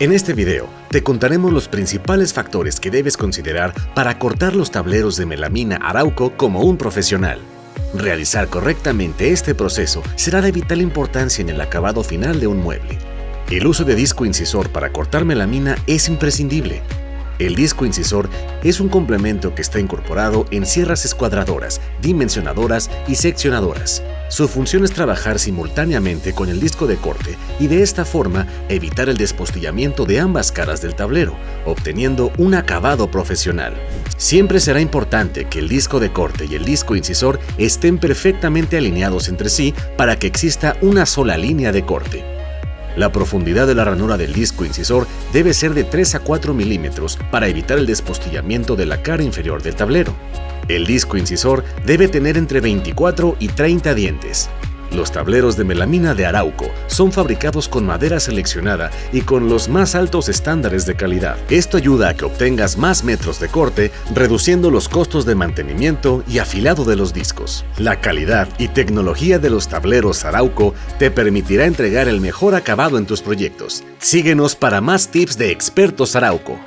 En este video te contaremos los principales factores que debes considerar para cortar los tableros de melamina Arauco como un profesional. Realizar correctamente este proceso será de vital importancia en el acabado final de un mueble. El uso de disco incisor para cortar melamina es imprescindible. El disco incisor es un complemento que está incorporado en sierras escuadradoras, dimensionadoras y seccionadoras. Su función es trabajar simultáneamente con el disco de corte y de esta forma evitar el despostillamiento de ambas caras del tablero, obteniendo un acabado profesional. Siempre será importante que el disco de corte y el disco incisor estén perfectamente alineados entre sí para que exista una sola línea de corte. La profundidad de la ranura del disco incisor debe ser de 3 a 4 milímetros para evitar el despostillamiento de la cara inferior del tablero. El disco incisor debe tener entre 24 y 30 dientes. Los tableros de melamina de Arauco son fabricados con madera seleccionada y con los más altos estándares de calidad. Esto ayuda a que obtengas más metros de corte, reduciendo los costos de mantenimiento y afilado de los discos. La calidad y tecnología de los tableros Arauco te permitirá entregar el mejor acabado en tus proyectos. Síguenos para más tips de expertos Arauco.